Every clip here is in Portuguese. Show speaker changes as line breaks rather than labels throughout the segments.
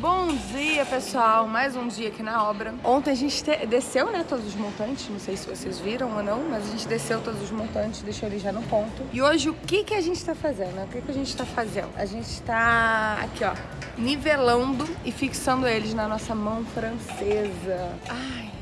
Bom dia, pessoal. Mais um dia aqui na obra. Ontem a gente desceu, né, todos os montantes. Não sei se vocês viram ou não, mas a gente desceu todos os montantes, deixou ele já no ponto. E hoje o que que a gente tá fazendo? O que que a gente tá fazendo? A gente tá aqui, ó, nivelando e fixando eles na nossa mão francesa. Ai,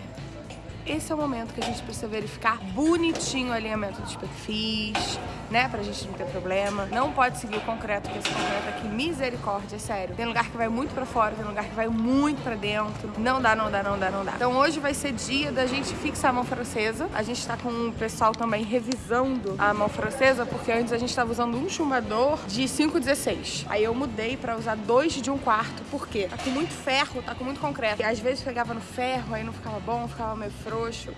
esse é o momento que a gente precisa verificar bonitinho o alinhamento dos perfis, né? Pra gente não ter problema. Não pode seguir o concreto, porque esse concreto aqui, misericórdia, é sério. Tem lugar que vai muito pra fora, tem lugar que vai muito pra dentro. Não dá, não dá, não dá, não dá. Então hoje vai ser dia da gente fixar a mão francesa. A gente tá com o pessoal também revisando a mão francesa, porque antes a gente tava usando um chumbador de 5,16. Aí eu mudei pra usar dois de um quarto, por quê? Tá com muito ferro, tá com muito concreto. E às vezes pegava no ferro, aí não ficava bom, ficava meio frouxo.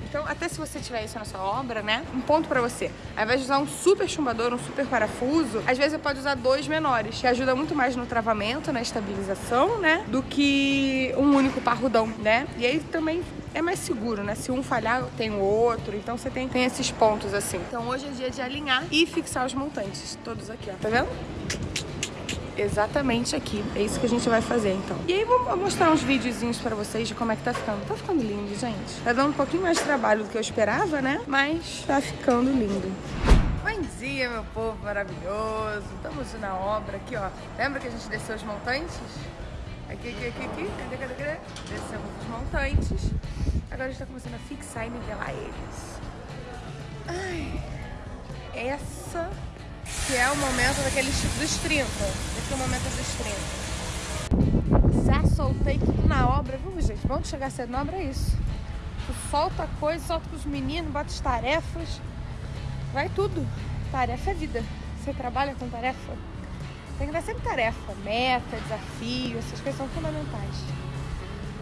Então até se você tiver isso na sua obra, né? Um ponto pra você. Ao invés de usar um super chumbador, um super parafuso, às vezes você pode usar dois menores, que ajuda muito mais no travamento, na estabilização, né? Do que um único parrudão, né? E aí também é mais seguro, né? Se um falhar, tem o outro. Então você tem, tem esses pontos assim. Então hoje é dia de alinhar e fixar os montantes. Todos aqui, ó. Tá vendo? Exatamente aqui. É isso que a gente vai fazer, então. E aí vou mostrar uns videozinhos pra vocês de como é que tá ficando. Tá ficando lindo, gente. Tá dando um pouquinho mais de trabalho do que eu esperava, né? Mas tá ficando lindo. Bom dia, meu povo maravilhoso. Estamos na obra aqui, ó. Lembra que a gente desceu os montantes? Aqui, aqui, aqui, aqui. Cadê, cadê, cadê? Descemos os montantes. Agora a gente tá começando a fixar e nivelar eles. Ai, essa que é o momento daqueles dos 30. Dos 30. Já soltei tudo na obra, viu, gente? Bom que chegar cedo na obra é isso. Tu solta coisa, solta com os meninos, bota as tarefas. Vai tudo. Tarefa é vida. Você trabalha com tarefa? Tem que dar sempre tarefa, meta, desafio, essas coisas são fundamentais.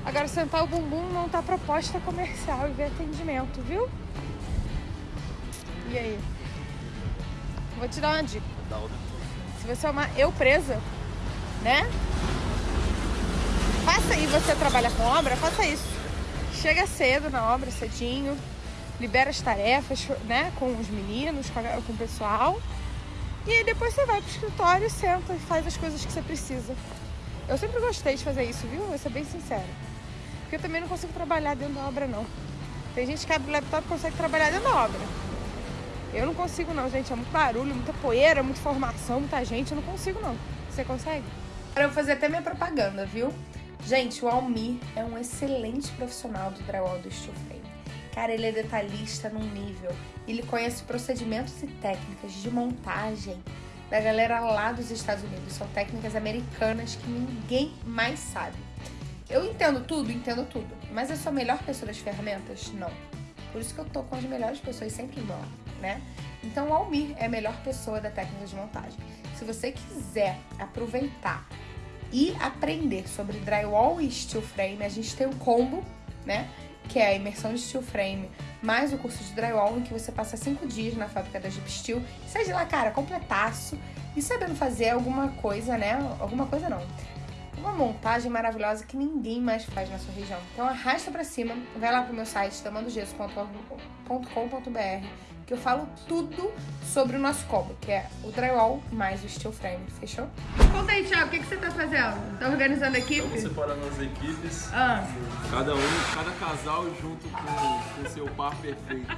Agora, sentar o bumbum não tá proposta comercial e ver atendimento, viu? E aí? Vou te dar uma dica. Se você é uma eu presa, né? Faça aí, você trabalha com obra, faça isso. Chega cedo na obra, cedinho, libera as tarefas, né, com os meninos, com, com o pessoal. E aí depois você vai pro escritório, senta e faz as coisas que você precisa. Eu sempre gostei de fazer isso, viu? Vou ser bem sincera. Porque eu também não consigo trabalhar dentro da obra, não. Tem gente que abre o laptop e consegue trabalhar dentro da obra. Eu não consigo não, gente. É muito barulho, muita poeira, muita informação, muita gente. Eu não consigo não. Você consegue? Agora eu fazer até minha propaganda, viu? Gente, o Almir é um excelente profissional do drywall do steel frame. Cara, ele é detalhista num nível. Ele conhece procedimentos e técnicas de montagem da galera lá dos Estados Unidos. São técnicas americanas que ninguém mais sabe. Eu entendo tudo, entendo tudo. Mas eu sou a melhor pessoa das ferramentas? Não. Por isso que eu tô com as melhores pessoas sempre meu lado, né? Então o Almir é a melhor pessoa da técnica de montagem. Se você quiser aproveitar e aprender sobre drywall e steel frame, a gente tem um combo, né? que é a imersão de steel frame, mais o curso de drywall, em que você passa cinco dias na fábrica da Jeep Steel. De lá, cara, completaço. E sabendo fazer alguma coisa, né? Alguma coisa não. Uma montagem maravilhosa que ninguém mais faz na sua região. Então arrasta pra cima, vai lá pro meu site, tamandogesso.com.br que eu falo tudo sobre o nosso combo, que é o drywall mais o steel frame, fechou? Conta aí, Thiago, o que, que você tá fazendo? Tá organizando a equipe?
Estamos separando as equipes,
Ah.
cada um, cada casal junto com o seu par perfeito.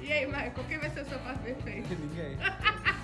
E aí, Michael, quem vai ser o seu par perfeito?
Ninguém.